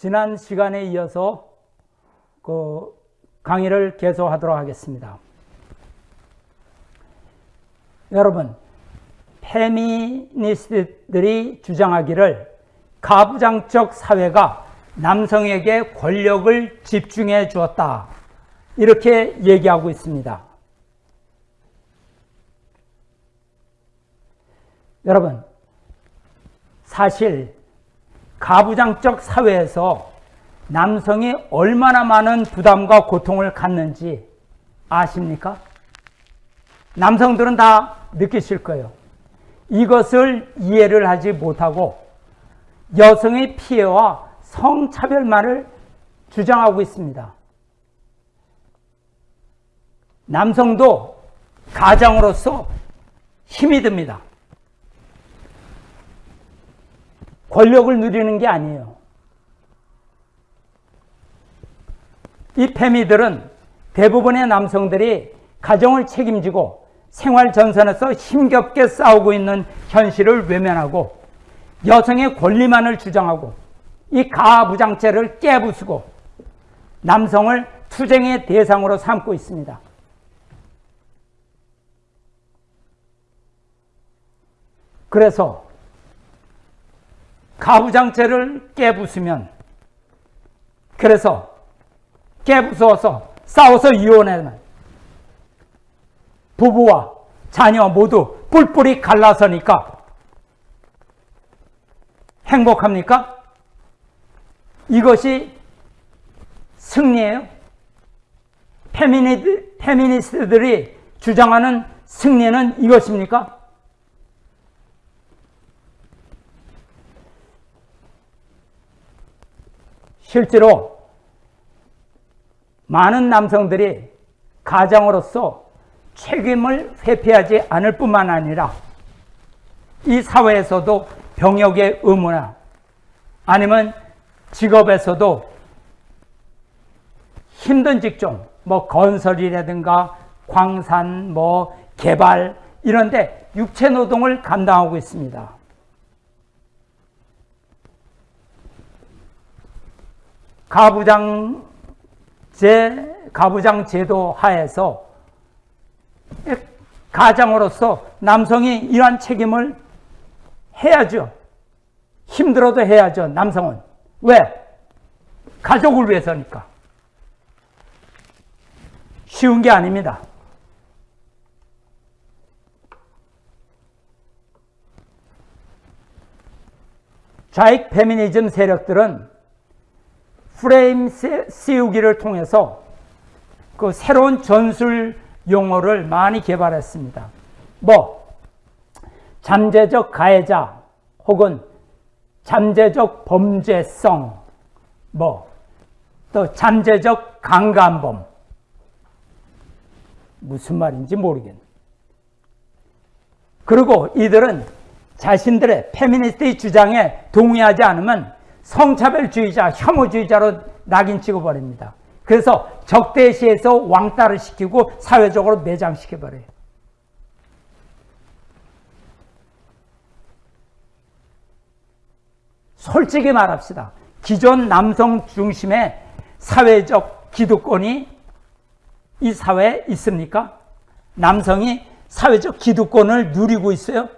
지난 시간에 이어서 그 강의를 계속하도록 하겠습니다. 여러분, 페미니스트들이 주장하기를 가부장적 사회가 남성에게 권력을 집중해 주었다. 이렇게 얘기하고 있습니다. 여러분, 사실 가부장적 사회에서 남성이 얼마나 많은 부담과 고통을 갖는지 아십니까? 남성들은 다 느끼실 거예요. 이것을 이해를 하지 못하고 여성의 피해와 성차별만을 주장하고 있습니다. 남성도 가장으로서 힘이 듭니다. 권력을 누리는 게 아니에요. 이 페미들은 대부분의 남성들이 가정을 책임지고 생활 전선에서 힘겹게 싸우고 있는 현실을 외면하고 여성의 권리만을 주장하고 이 가부장체를 깨부수고 남성을 투쟁의 대상으로 삼고 있습니다. 그래서 가부장체를 깨부수면 그래서 깨부수어서 싸워서 이혼하면 부부와 자녀 모두 뿔뿔이 갈라서니까 행복합니까? 이것이 승리예요? 페미니, 페미니스트들이 주장하는 승리는 이것입니까? 실제로 많은 남성들이 가장으로서 책임을 회피하지 않을 뿐만 아니라 이 사회에서도 병역의 의무나 아니면 직업에서도 힘든 직종, 뭐 건설이라든가 광산, 뭐 개발 이런데 육체 노동을 감당하고 있습니다. 가부장 제 가부장 제도 하에서 가장으로서 남성이 이러한 책임을 해야죠. 힘들어도 해야죠. 남성은. 왜? 가족을 위해서니까. 쉬운 게 아닙니다. 좌익 페미니즘 세력들은 프레임 씌우기를 통해서 그 새로운 전술 용어를 많이 개발했습니다. 뭐 잠재적 가해자 혹은 잠재적 범죄성 뭐또 잠재적 강간범 무슨 말인지 모르겠네. 그리고 이들은 자신들의 페미니스트의 주장에 동의하지 않으면 성차별주의자, 혐오주의자로 낙인 찍어버립니다. 그래서 적대시에서 왕따를 시키고 사회적으로 매장시켜버려요. 솔직히 말합시다. 기존 남성 중심의 사회적 기득권이 이 사회에 있습니까? 남성이 사회적 기득권을 누리고 있어요?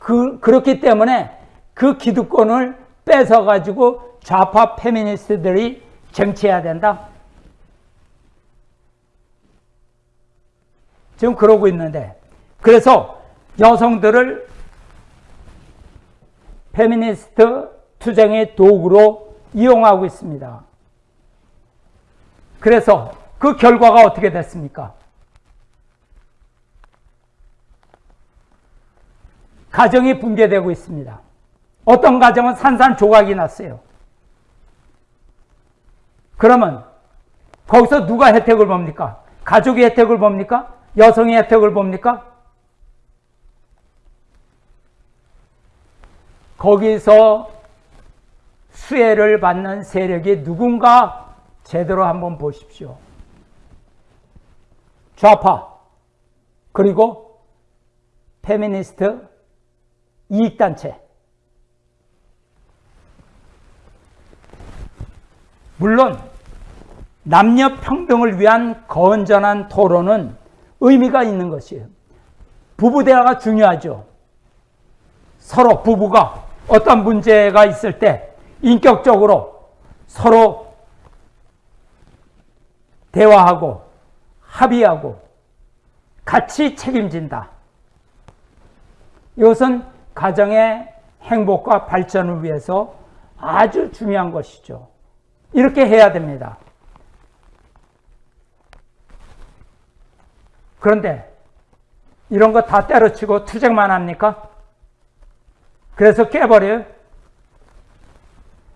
그, 그렇기 때문에 그 기득권을 뺏어가지고 좌파 페미니스트들이 정치해야 된다? 지금 그러고 있는데 그래서 여성들을 페미니스트 투쟁의 도구로 이용하고 있습니다. 그래서 그 결과가 어떻게 됐습니까? 가정이 붕괴되고 있습니다. 어떤 가정은 산산조각이 났어요. 그러면 거기서 누가 혜택을 봅니까? 가족이 혜택을 봅니까? 여성이 혜택을 봅니까? 거기서 수혜를 받는 세력이 누군가 제대로 한번 보십시오. 좌파 그리고 페미니스트 이익단체. 물론 남녀 평등을 위한 건전한 토론은 의미가 있는 것이에요. 부부 대화가 중요하죠. 서로 부부가 어떤 문제가 있을 때 인격적으로 서로 대화하고 합의하고 같이 책임진다. 이것은 가정의 행복과 발전을 위해서 아주 중요한 것이죠. 이렇게 해야 됩니다. 그런데 이런 거 다 때려치고 투쟁만 합니까? 그래서 깨버려요?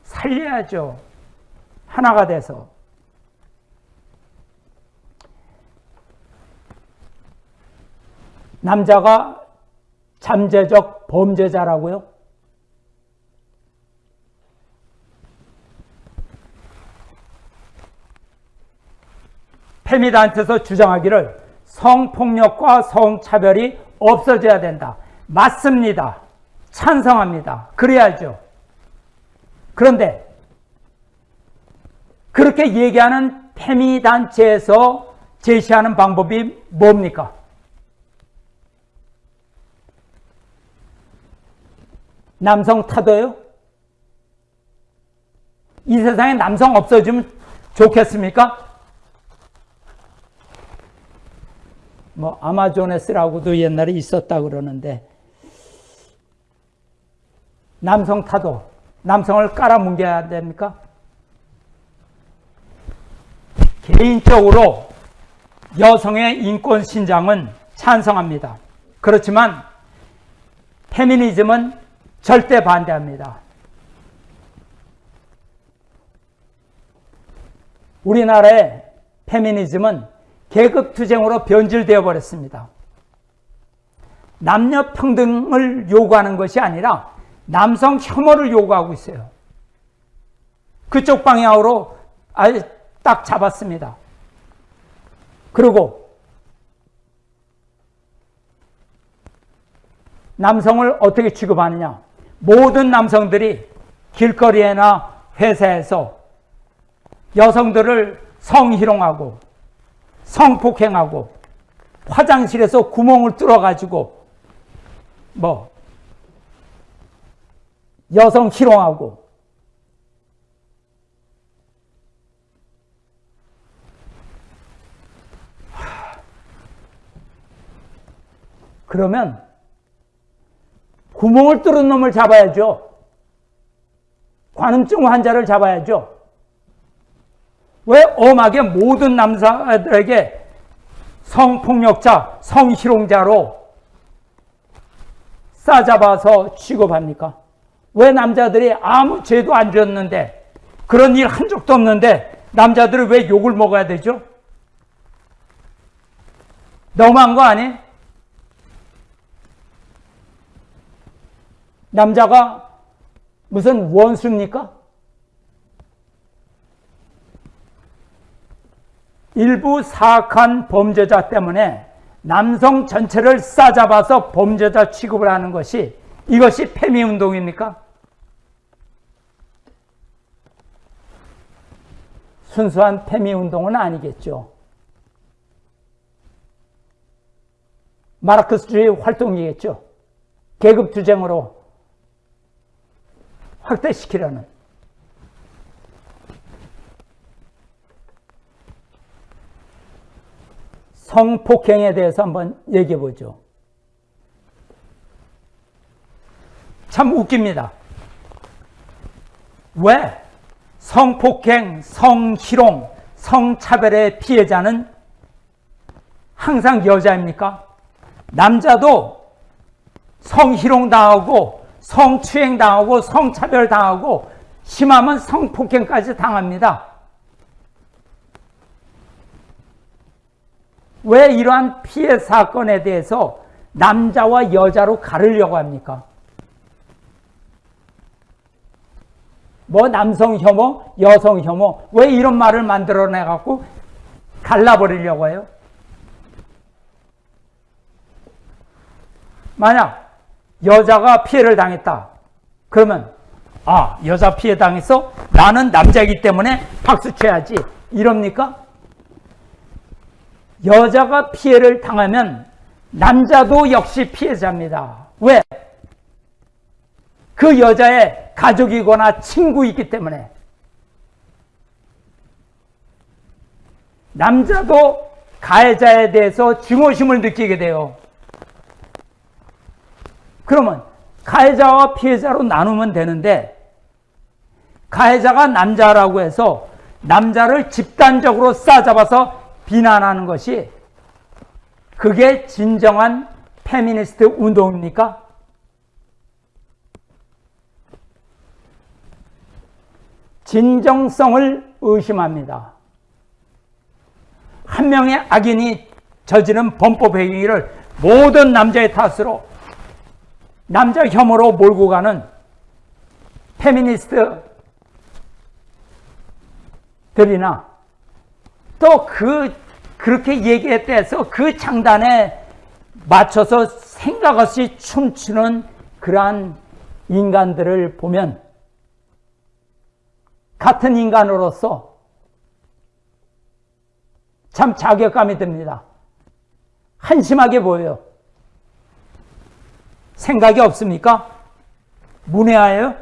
살려야죠. 하나가 돼서. 남자가 잠재적 범죄자라고요? 페미단트에서 주장하기를 성폭력과 성차별이 없어져야 된다. 맞습니다. 찬성합니다. 그래야죠. 그런데 그렇게 얘기하는 페미단체에서 제시하는 방법이 뭡니까? 남성 타도요? 이 세상에 남성 없어지면 좋겠습니까? 뭐 아마존에스라고도 옛날에 있었다 그러는데 남성 타도 남성을 깔아뭉개야 됩니까? 개인적으로 여성의 인권 신장은 찬성합니다. 그렇지만 페미니즘은 절대 반대합니다. 우리나라의 페미니즘은 계급투쟁으로 변질되어 버렸습니다. 남녀 평등을 요구하는 것이 아니라 남성 혐오를 요구하고 있어요. 그쪽 방향으로 아예 딱 잡았습니다. 그리고 남성을 어떻게 취급하느냐? 모든 남성들이 길거리에나 회사에서 여성들을 성희롱하고 성폭행하고 화장실에서 구멍을 뚫어가지고 뭐 여성 희롱하고 그러면 구멍을 뚫은 놈을 잡아야죠. 관음증 환자를 잡아야죠. 왜 엄하게 모든 남자들에게 성폭력자, 성희롱자로 싸잡아서 취급합니까? 왜 남자들이 아무 죄도 안 지었는데 그런 일 한 적도 없는데 남자들은 왜 욕을 먹어야 되죠? 너무한 거 아니? 남자가 무슨 원수입니까? 일부 사악한 범죄자 때문에 남성 전체를 싸잡아서 범죄자 취급을 하는 것이 이것이 페미 운동입니까? 순수한 페미 운동은 아니겠죠. 마르크스주의 활동이겠죠. 계급 투쟁으로 확대시키려는. 성폭행에 대해서 한번 얘기해 보죠. 참 웃깁니다. 왜 성폭행, 성희롱, 성차별의 피해자는 항상 여자입니까? 남자도 성희롱 당하고 성추행 당하고 성차별 당하고 심하면 성폭행까지 당합니다. 왜 이러한 피해 사건에 대해서 남자와 여자로 가르려고 합니까? 뭐 남성 혐오, 여성 혐오, 왜 이런 말을 만들어내 갖고 갈라버리려고 해요? 만약 여자가 피해를 당했다. 그러면 아 여자 피해 당했어? 나는 남자이기 때문에 박수 쳐야지. 이럽니까? 여자가 피해를 당하면 남자도 역시 피해자입니다. 왜? 그 여자의 가족이거나 친구이기 때문에 남자도 가해자에 대해서 증오심을 느끼게 돼요. 그러면 가해자와 피해자로 나누면 되는데 가해자가 남자라고 해서 남자를 집단적으로 싸잡아서 비난하는 것이 그게 진정한 페미니스트 운동입니까? 진정성을 의심합니다. 한 명의 악인이 저지른 범법 행위를 모든 남자의 탓으로 남자 혐오로 몰고 가는 페미니스트들이나 또 그 그렇게 얘기했다 해서 그 장단에 맞춰서 생각 없이 춤추는 그러한 인간들을 보면 같은 인간으로서 참 자격감이 듭니다. 한심하게 보여요. 생각이 없습니까? 문외하여요?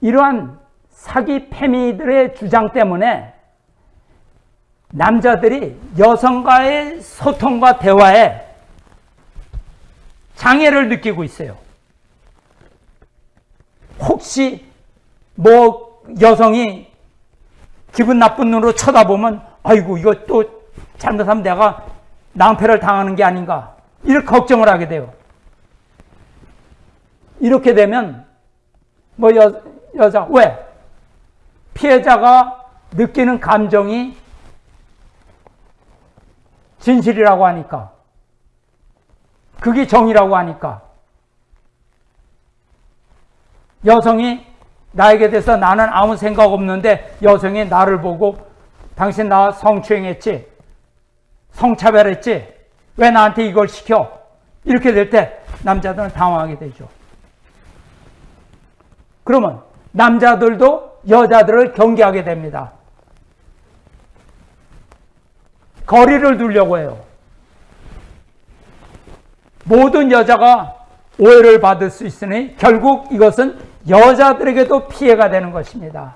이러한 사기 패미들의 주장 때문에 남자들이 여성과의 소통과 대화에 장애를 느끼고 있어요. 혹시 뭐 여성이 기분 나쁜 눈으로 쳐다보면 아이고 이거 또 잘못하면 내가 낭패를 당하는 게 아닌가. 이렇게 걱정을 하게 돼요. 이렇게 되면 뭐 여, 여자 왜? 피해자가 느끼는 감정이 진실이라고 하니까. 그게 정의라고 하니까. 여성이 나에게 대해서 나는 아무 생각 없는데 여성이 나를 보고 당신 나 성추행했지? 성차별했지? 왜 나한테 이걸 시켜? 이렇게 될 때 남자들은 당황하게 되죠. 그러면 남자들도 여자들을 경계하게 됩니다. 거리를 두려고 해요. 모든 여자가 오해를 받을 수 있으니 결국 이것은 여자들에게도 피해가 되는 것입니다.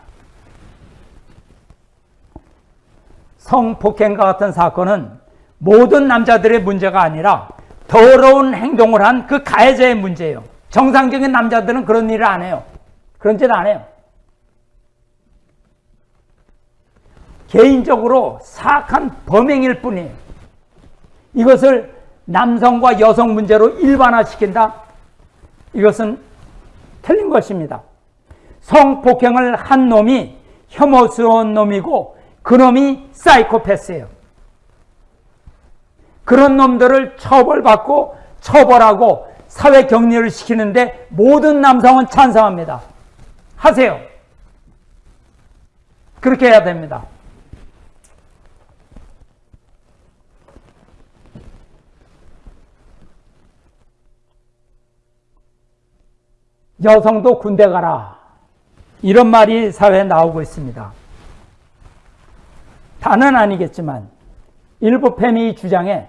성폭행과 같은 사건은 모든 남자들의 문제가 아니라 더러운 행동을 한 그 가해자의 문제예요. 정상적인 남자들은 그런 일을 안 해요. 그런 짓 안 해요. 개인적으로 사악한 범행일 뿐이에요. 이것을 남성과 여성 문제로 일반화시킨다? 이것은 틀린 것입니다. 성폭행을 한 놈이 혐오스러운 놈이고 그 놈이 사이코패스예요. 그런 놈들을 처벌받고 처벌하고 사회 격리를 시키는데 모든 남성은 찬성합니다. 하세요. 그렇게 해야 됩니다. 여성도 군대 가라. 이런 말이 사회에 나오고 있습니다. 다는 아니겠지만 일부 페미 주장에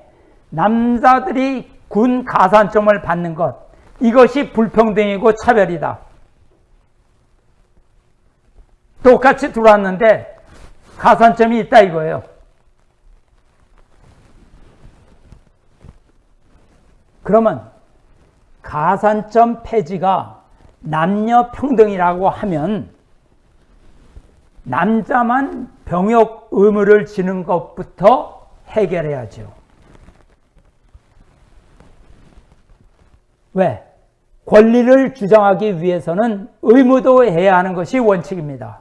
남자들이 군 가산점을 받는 것 이것이 불평등이고 차별이다. 똑같이 들어왔는데 가산점이 있다 이거예요. 그러면 가산점 폐지가 남녀 평등이라고 하면 남자만 병역 의무를 지는 것부터 해결해야죠. 왜? 권리를 주장하기 위해서는 의무도 해야 하는 것이 원칙입니다.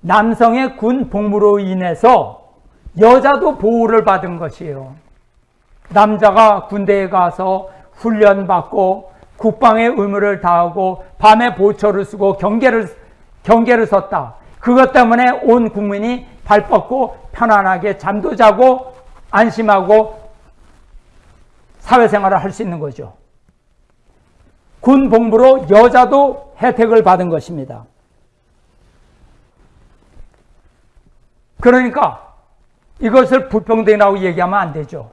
남성의 군 복무로 인해서 여자도 보호를 받은 것이에요. 남자가 군대에 가서 훈련받고 국방의 의무를 다하고 밤에 보초를 쓰고 경계를 경계를 섰다. 그것 때문에 온 국민이 발 뻗고 편안하게 잠도 자고 안심하고 사회생활을 할 수 있는 거죠. 군 복무로 여자도 혜택을 받은 것입니다. 그러니까 이것을 불평등이라고 얘기하면 안 되죠.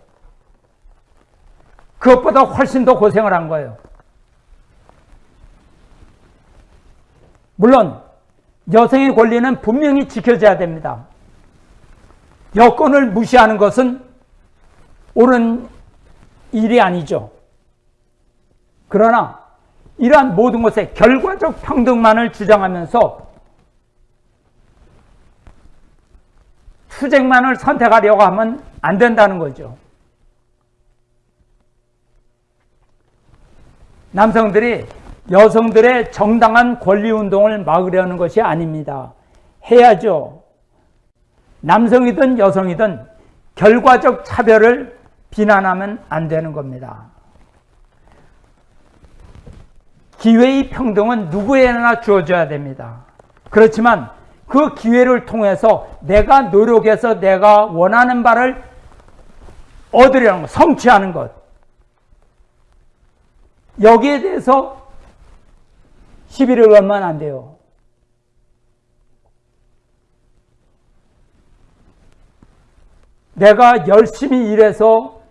그것보다 훨씬 더 고생을 한 거예요. 물론 여성의 권리는 분명히 지켜져야 됩니다. 여건을 무시하는 것은 옳은 일이 아니죠. 그러나 이러한 모든 것에 결과적 평등만을 주장하면서 투쟁만을 선택하려고 하면 안 된다는 거죠. 남성들이 여성들의 정당한 권리 운동을 막으려는 것이 아닙니다. 해야죠. 남성이든 여성이든 결과적 차별을 비난하면 안 되는 겁니다. 기회의 평등은 누구에나 주어져야 됩니다. 그렇지만 그 기회를 통해서 내가 노력해서 내가 원하는 바를 얻으려는 것, 성취하는 것. 여기에 대해서 시비를 걸면 안 돼요. 내가 열심히 일해서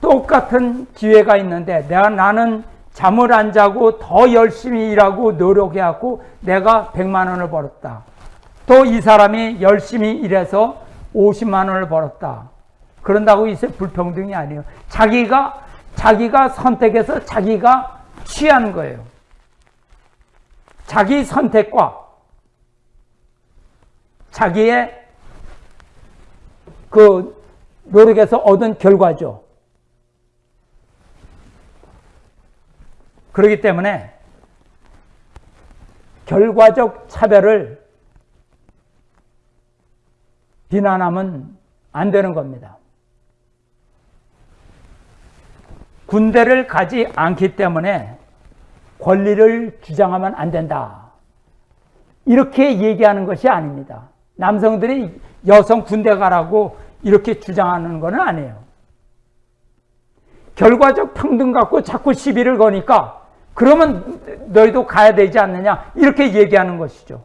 똑같은 기회가 있는데 내가 나는 잠을 안 자고 더 열심히 일하고 노력해갖고 내가 100만 원을 벌었다. 또 이 사람이 열심히 일해서 50만 원을 벌었다. 그런다고 이제 불평등이 아니에요. 자기가 자기가 선택해서 자기가 취하는 거예요. 자기 선택과 자기의 그 노력에서 얻은 결과죠. 그렇기 때문에 결과적 차별을 비난하면 안 되는 겁니다. 군대를 가지 않기 때문에 권리를 주장하면 안 된다. 이렇게 얘기하는 것이 아닙니다. 남성들이 여성 군대 가라고 이렇게 주장하는 것은 아니에요. 결과적 평등 갖고 자꾸 시비를 거니까 그러면 너희도 가야 되지 않느냐 이렇게 얘기하는 것이죠.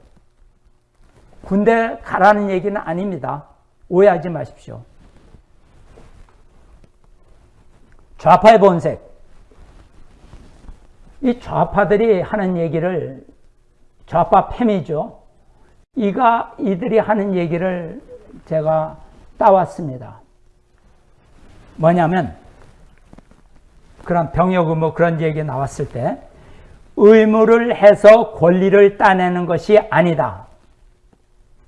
군대 가라는 얘기는 아닙니다. 오해하지 마십시오. 좌파의 본색. 이 좌파들이 하는 얘기를 좌파 패미죠. 이가 이들이 하는 얘기를 제가 따왔습니다. 뭐냐면 그런 병역 의무 그런 얘기 나왔을 때 의무를 해서 권리를 따내는 것이 아니다.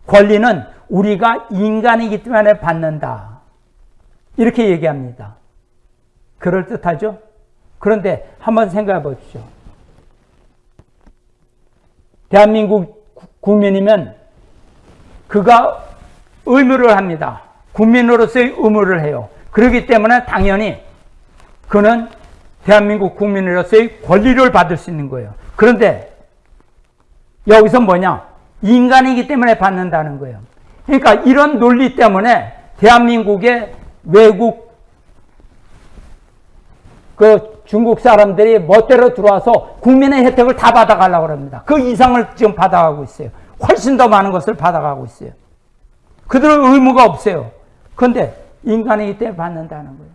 권리는 우리가 인간이기 때문에 받는다. 이렇게 얘기합니다. 그럴듯하죠? 그런데 한번 생각해 보십시오. 대한민국 국민이면 그가 의무를 합니다. 국민으로서의 의무를 해요. 그렇기 때문에 당연히 그는 대한민국 국민으로서의 권리를 받을 수 있는 거예요. 그런데 여기서 뭐냐? 인간이기 때문에 받는다는 거예요. 그러니까 이런 논리 때문에 대한민국의 외국 그 중국 사람들이 멋대로 들어와서 국민의 혜택을 다 받아가려고 합니다. 그 이상을 지금 받아가고 있어요. 훨씬 더 많은 것을 받아가고 있어요. 그들은 의무가 없어요. 그런데 인간이기 때문에 받는다는 거예요.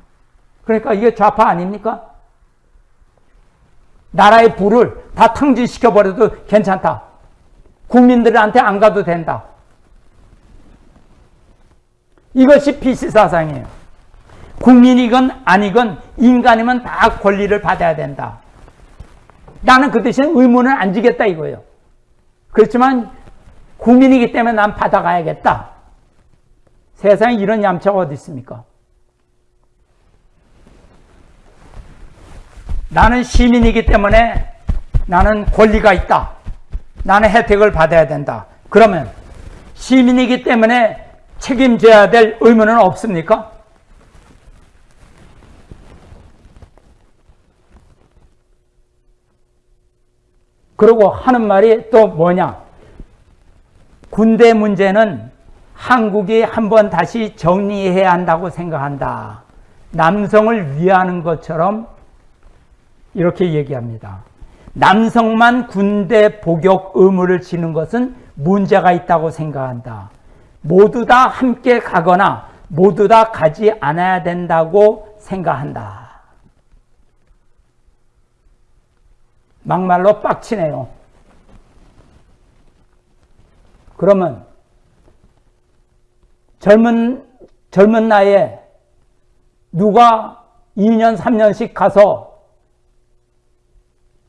그러니까 이게 좌파 아닙니까? 나라의 부를 다 탕진시켜버려도 괜찮다. 국민들한테 안 가도 된다. 이것이 PC 사상이에요. 국민이건 아니건 인간이면 다 권리를 받아야 된다. 나는 그 대신 의무는 안 지겠다 이거예요. 그렇지만 국민이기 때문에 난 받아가야겠다. 세상에 이런 얌차가 어디 있습니까? 나는 시민이기 때문에 나는 권리가 있다. 나는 혜택을 받아야 된다. 그러면 시민이기 때문에 책임져야 될 의무는 없습니까? 그리고 하는 말이 또 뭐냐? 군대 문제는 한국이 한번 다시 정리해야 한다고 생각한다. 남성을 위하는 것처럼 이렇게 얘기합니다. 남성만 군대 복역 의무를 지는 것은 문제가 있다고 생각한다. 모두 다 함께 가거나 모두 다 가지 않아야 된다고 생각한다. 막말로 빡치네요. 그러면 젊은 젊은 나이에 누가 2년 3년씩 가서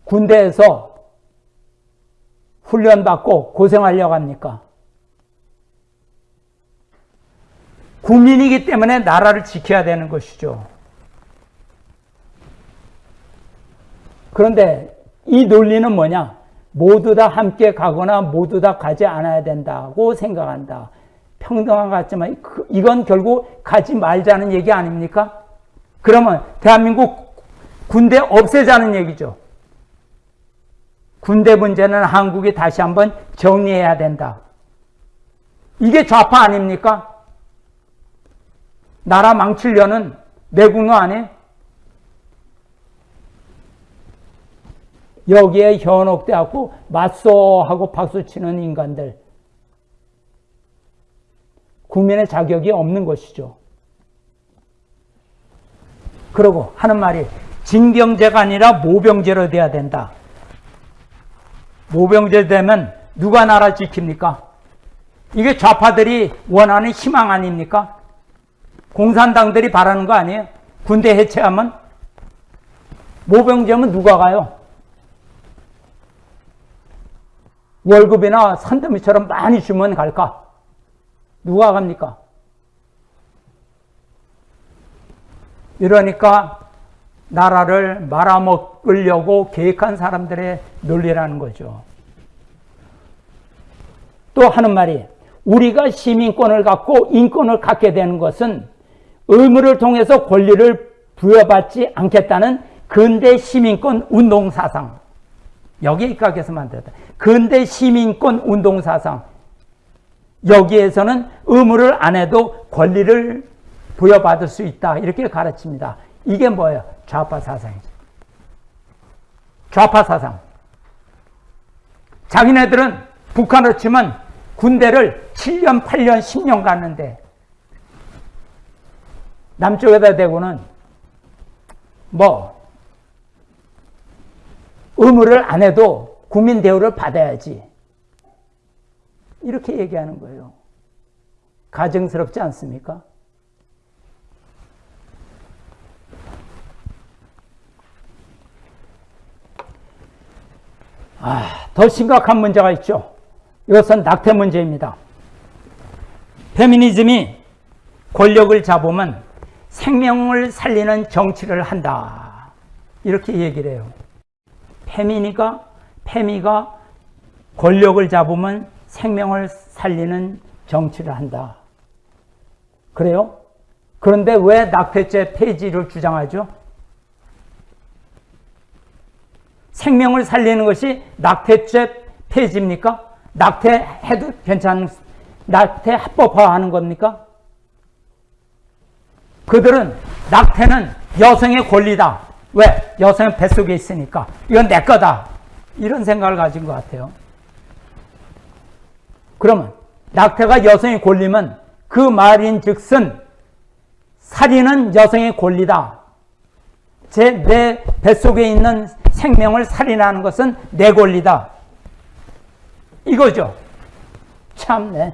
군대에서 훈련받고 고생하려고 합니까? 국민이기 때문에 나라를 지켜야 되는 것이죠. 그런데 이 논리는 뭐냐? 모두 다 함께 가거나 모두 다 가지 않아야 된다고 생각한다. 평등한 것 같지만 그, 이건 결국 가지 말자는 얘기 아닙니까? 그러면 대한민국 군대 없애자는 얘기죠. 군대 문제는 한국이 다시 한번 정리해야 된다. 이게 좌파 아닙니까? 나라 망치려는 내국노 아니에요? 여기에 현혹돼갖고 맞소 하고 박수치는 인간들. 국민의 자격이 없는 것이죠. 그러고 하는 말이 징병제가 아니라 모병제로 돼야 된다. 모병제 되면 누가 나라 지킵니까? 이게 좌파들이 원하는 희망 아닙니까? 공산당들이 바라는 거 아니에요? 군대 해체하면 모병제면 누가 가요? 월급이나 산더미처럼 많이 주면 갈까? 누가 갑니까? 이러니까 나라를 말아먹으려고 계획한 사람들의 논리라는 거죠. 또 하는 말이 우리가 시민권을 갖고 인권을 갖게 되는 것은 의무를 통해서 권리를 부여받지 않겠다는 근대 시민권 운동 사상. 여기에 입각해서 만들었다. 근대 시민권 운동 사상. 여기에서는 의무를 안 해도 권리를 부여받을 수 있다. 이렇게 가르칩니다. 이게 뭐예요? 좌파 사상이죠. 좌파 사상. 자기네들은 북한으로 치면 군대를 7년, 8년, 10년 갔는데 남쪽에다 대고는 뭐 의무를 안 해도 국민 대우를 받아야지. 이렇게 얘기하는 거예요. 가증스럽지 않습니까? 아, 더 심각한 문제가 있죠. 이것은 낙태 문제입니다. 페미니즘이 권력을 잡으면 생명을 살리는 정치를 한다. 이렇게 얘기를 해요. 페미니가, 페미가 권력을 잡으면 생명을 살리는 정치를 한다. 그래요? 그런데 왜 낙태죄 폐지를 주장하죠? 생명을 살리는 것이 낙태죄 폐지입니까? 낙태해도 괜찮은, 낙태 합법화하는 겁니까? 그들은 낙태는 여성의 권리다. 왜? 여성은 뱃속에 있으니까. 이건 내 거다. 이런 생각을 가진 것 같아요. 그러면 낙태가 여성의 권리면 그 말인 즉슨 살인은 여성의 권리다. 제 내 뱃속에 있는 생명을 살인하는 것은 내 권리다. 이거죠. 참네.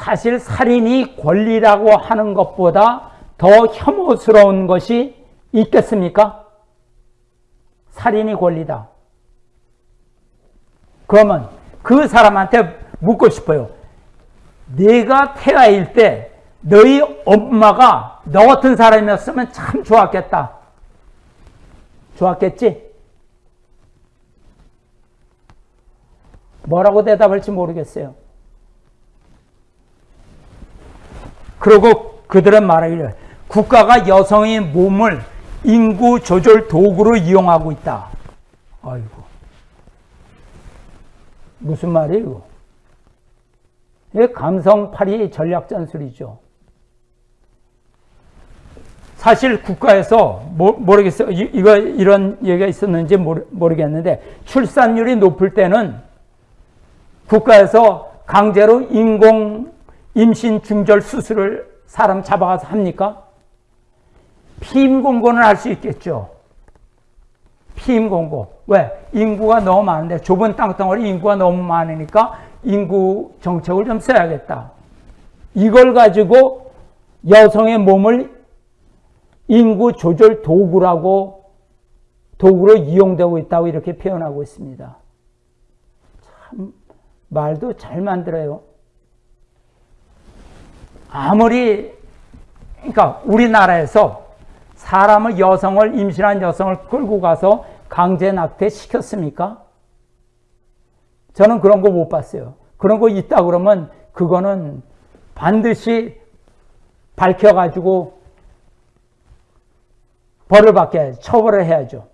사실 살인이 권리라고 하는 것보다 더 혐오스러운 것이 있겠습니까? 살인이 권리다. 그러면 그 사람한테 묻고 싶어요. 네가 태아일 때 너희 엄마가 너 같은 사람이었으면 참 좋았겠다. 좋았겠지? 뭐라고 대답할지 모르겠어요. 그리고 그들은 말하기를 국가가 여성의 몸을 인구 조절 도구로 이용하고 있다. 아이고. 무슨 말이에요? 이게 감성팔이 전략 전술이죠. 사실 국가에서 모, 모르겠어요. 이, 거 이런 얘기가 있었는지 모르, 모르겠는데 출산율이 높을 때는 국가에서 강제로 인공 임신 중절 수술을 사람 잡아가서 합니까? 피임 공고는 할 수 있겠죠. 피임 공고. 왜? 인구가 너무 많은데 좁은 땅덩어리 인구가 너무 많으니까 인구 정책을 좀 써야겠다. 이걸 가지고 여성의 몸을 인구 조절 도구라고 도구로 이용되고 있다고 이렇게 표현하고 있습니다. 참 말도 잘 만들어요. 아무리 그러니까 우리나라에서 사람을 여성을 임신한 여성을 끌고 가서 강제 낙태 시켰습니까? 저는 그런 거 못 봤어요. 그런 거 있다 그러면 그거는 반드시 밝혀가지고 벌을 받게 처벌을 해야죠.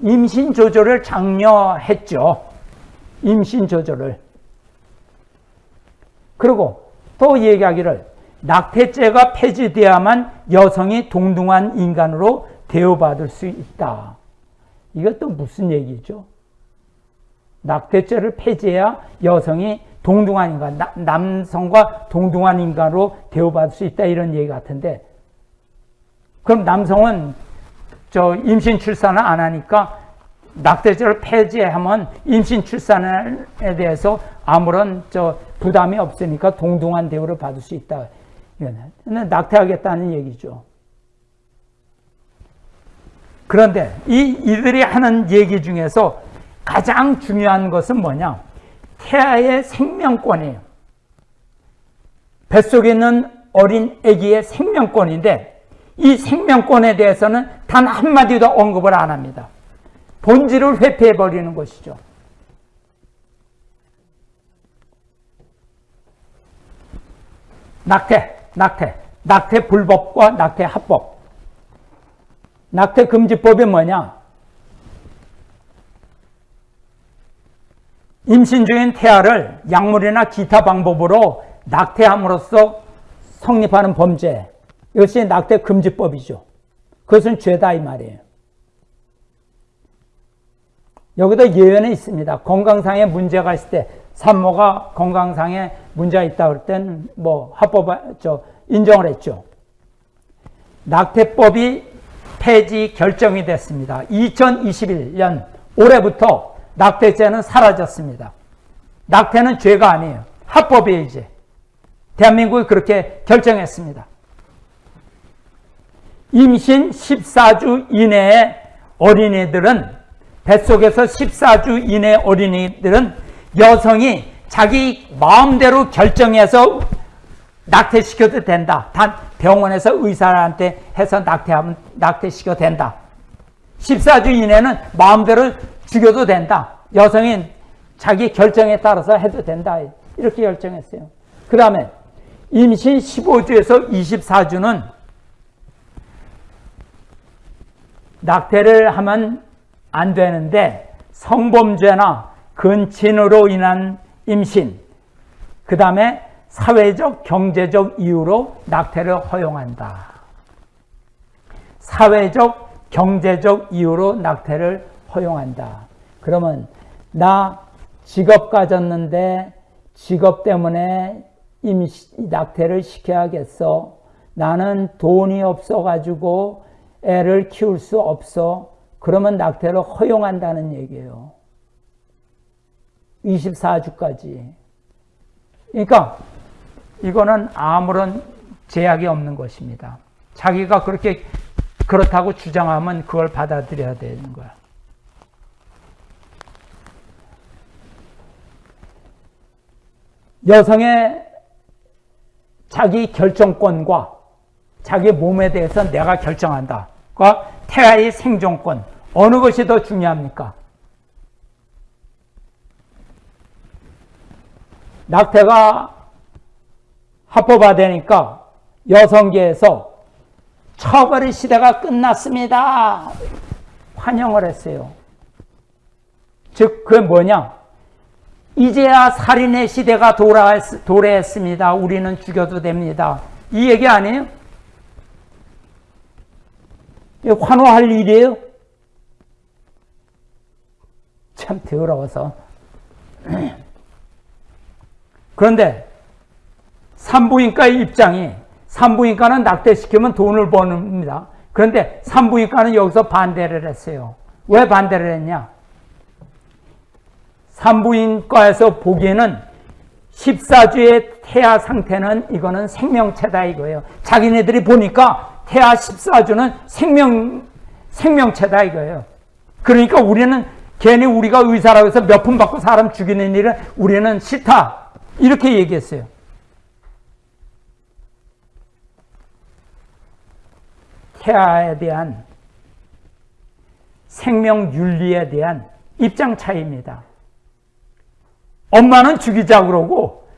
임신 조절을 장려했죠. 임신 조절을. 그리고 또 얘기하기를 낙태죄가 폐지돼야만 여성이 동등한 인간으로 대우받을 수 있다. 이것도 무슨 얘기죠? 낙태죄를 폐지해야 여성이 동등한 인간, 나, 남성과 동등한 인간으로 대우받을 수 있다 이런 얘기 같은데 그럼 남성은 저 임신 출산을 안 하니까 낙태죄를 폐지하면 임신 출산에 대해서 아무런 저 부담이 없으니까 동등한 대우를 받을 수 있다. 이거는 낙태하겠다는 얘기죠. 그런데 이 이들이 하는 얘기 중에서 가장 중요한 것은 뭐냐? 태아의 생명권이에요. 뱃속에 있는 어린 아기의 생명권인데 이 생명권에 대해서는 단 한마디도 언급을 안 합니다. 본질을 회피해 버리는 것이죠. 낙태, 낙태, 낙태 불법과 낙태 합법. 낙태 금지법이 뭐냐? 임신 중인 태아를 약물이나 기타 방법으로 낙태함으로써 성립하는 범죄. 이것이 낙태 금지법이죠. 그것은 죄다 이 말이에요. 여기도 예외는 있습니다. 건강상의 문제가 있을 때 산모가 건강상에 문제가 있다 그럴 때는 뭐 합법 저 인정을 했죠. 낙태법이 폐지 결정이 됐습니다. 2021년 올해부터 낙태죄는 사라졌습니다. 낙태는 죄가 아니에요. 합법이에요, 이제. 대한민국이 그렇게 결정했습니다. 임신 14주 이내의 어린이들은 뱃속에서 14주 이내 어린이들은 여성이 자기 마음대로 결정해서 낙태시켜도 된다. 단 병원에서 의사한테 해서 낙태하면 낙태시켜도 된다. 14주 이내는 마음대로 죽여도 된다. 여성이 자기 결정에 따라서 해도 된다. 이렇게 결정했어요. 그 다음에 임신 15주에서 24주는 낙태를 하면 안 되는데 성범죄나 근친으로 인한 임신, 그 다음에 사회적, 경제적 이유로 낙태를 허용한다. 사회적, 경제적 이유로 낙태를 허용한다. 그러면 나 직업 가졌는데 직업 때문에 임시, 낙태를 시켜야겠어. 나는 돈이 없어가지고 애를 키울 수 없어. 그러면 낙태를 허용한다는 얘기예요. 24주까지. 그러니까 이거는 아무런 제약이 없는 것입니다. 자기가 그렇게 그렇다고 주장하면 그걸 받아들여야 되는 거야. 여성의 자기 결정권과 자기 몸에 대해서 내가 결정한다. 과 태아의 생존권. 어느 것이 더 중요합니까? 낙태가 합법화되니까 여성계에서 처벌의 시대가 끝났습니다. 환영을 했어요. 즉, 그게 뭐냐? 이제야 살인의 시대가 도래했습니다. 우리는 죽여도 됩니다. 이 얘기 아니에요? 환호할 일이에요? 참 더러워서. 그런데 산부인과의 입장이 산부인과는 낙태시키면 돈을 버는입니다. 그런데 산부인과는 여기서 반대를 했어요. 왜 반대를 했냐? 산부인과에서 보기에는 14주의 태아 상태는 이거는 생명체다 이거예요. 자기네들이 보니까 태아 14주는 생명, 생명체다 이거예요. 그러니까 우리는 괜히 우리가 의사라고 해서 몇 푼 받고 사람 죽이는 일은 우리는 싫다. 이렇게 얘기했어요. 태아에 대한 생명 윤리에 대한 입장 차이입니다. 엄마는 죽이자 그러고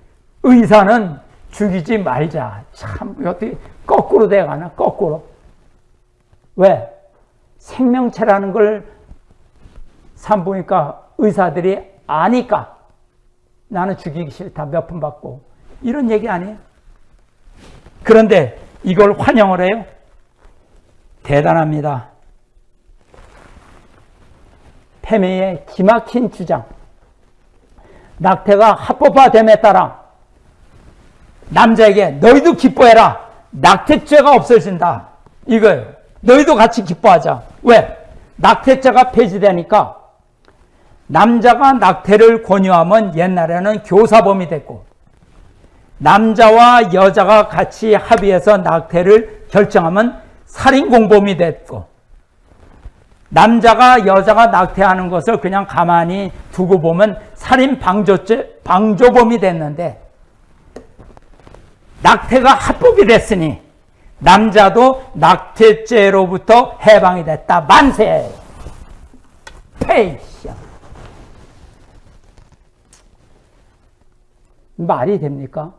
의사는 죽이지 말자. 참 어떻게 거꾸로 돼가나 거꾸로. 왜? 생명체라는 걸 산부니까 의사들이 아니까 나는 죽이기 싫다 몇 푼 받고 이런 얘기 아니에요. 그런데 이걸 환영을 해요. 대단합니다. 페미의 기막힌 주장. 낙태가 합법화됨에 따라 남자에게 너희도 기뻐해라. 낙태죄가 없어진다. 이거예요. 너희도 같이 기뻐하자. 왜? 낙태죄가 폐지되니까 남자가 낙태를 권유하면 옛날에는 교사범이 됐고 남자와 여자가 같이 합의해서 낙태를 결정하면 살인공범이 됐고 남자가 여자가 낙태하는 것을 그냥 가만히 두고 보면 살인 방조죄 방조범이 됐는데 낙태가 합법이 됐으니 남자도 낙태죄로부터 해방이 됐다. 만세! 페이 말이 됩니까?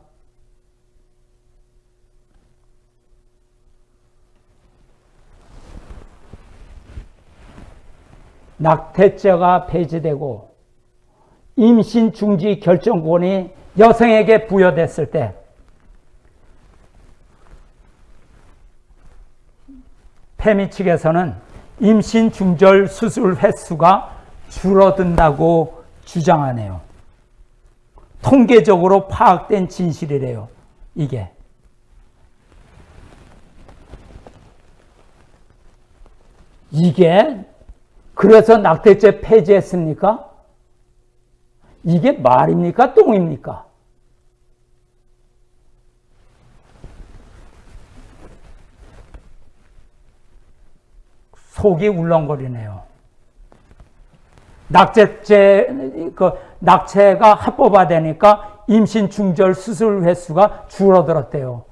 낙태죄가 폐지되고 임신 중지 결정권이 여성에게 부여됐을 때 페미 측에서는 임신 중절 수술 횟수가 줄어든다고 주장하네요. 통계적으로 파악된 진실이래요. 이게. 이게 그래서 낙태죄 폐지했습니까? 이게 말입니까? 똥입니까? 속이 울렁거리네요. 낙태죄, 그, 낙태가 합법화되니까 임신 중절 수술 횟수가 줄어들었대요.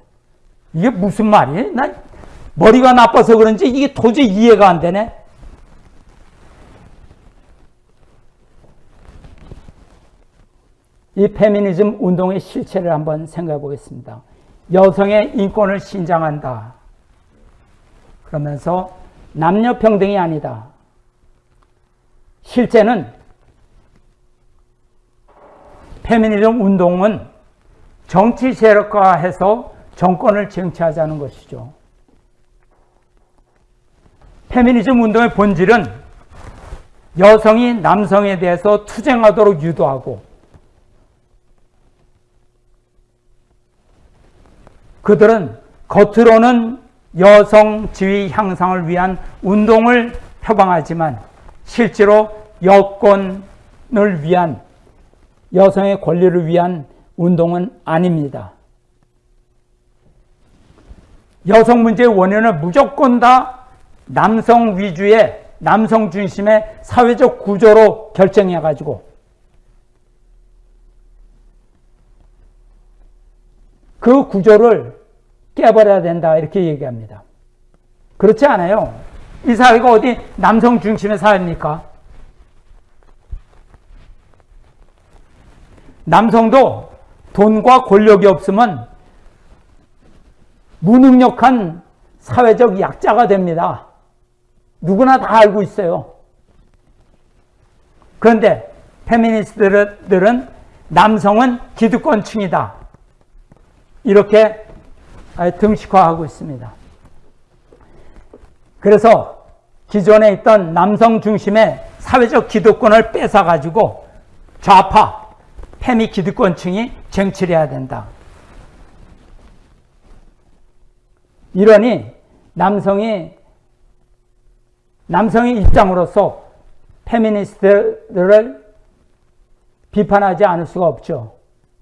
이게 무슨 말이에요? 난 머리가 나빠서 그런지 이게 도저히 이해가 안 되네. 이 페미니즘 운동의 실체를 한번 생각해 보겠습니다. 여성의 인권을 신장한다. 그러면서 남녀 평등이 아니다. 실제는 페미니즘 운동은 정치 세력화해서 정권을 쟁취하자는 것이죠. 페미니즘 운동의 본질은 여성이 남성에 대해서 투쟁하도록 유도하고 그들은 겉으로는 여성 지위 향상을 위한 운동을 표방하지만 실제로 여권을 위한 여성의 권리를 위한 운동은 아닙니다. 여성 문제의 원인은 무조건 다 남성 위주의 남성 중심의 사회적 구조로 결정해 가지고 그 구조를 깨버려야 된다 이렇게 얘기합니다. 그렇지 않아요. 이 사회가 어디 남성 중심의 사회입니까? 남성도 돈과 권력이 없으면 무능력한 사회적 약자가 됩니다. 누구나 다 알고 있어요. 그런데 페미니스트들은 남성은 기득권층이다. 이렇게 등식화하고 있습니다. 그래서 기존에 있던 남성 중심의 사회적 기득권을 뺏어가지고 좌파, 페미 기득권층이 쟁취해야 된다. 이러니 남성이 남성의 입장으로서 페미니스트들을 비판하지 않을 수가 없죠.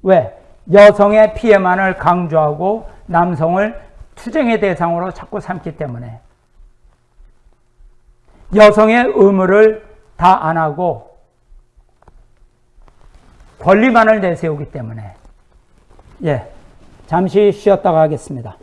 왜? 여성의 피해만을 강조하고 남성을 투쟁의 대상으로 자꾸 삼기 때문에 여성의 의무를 다 안 하고 권리만을 내세우기 때문에 예 잠시 쉬었다가 하겠습니다.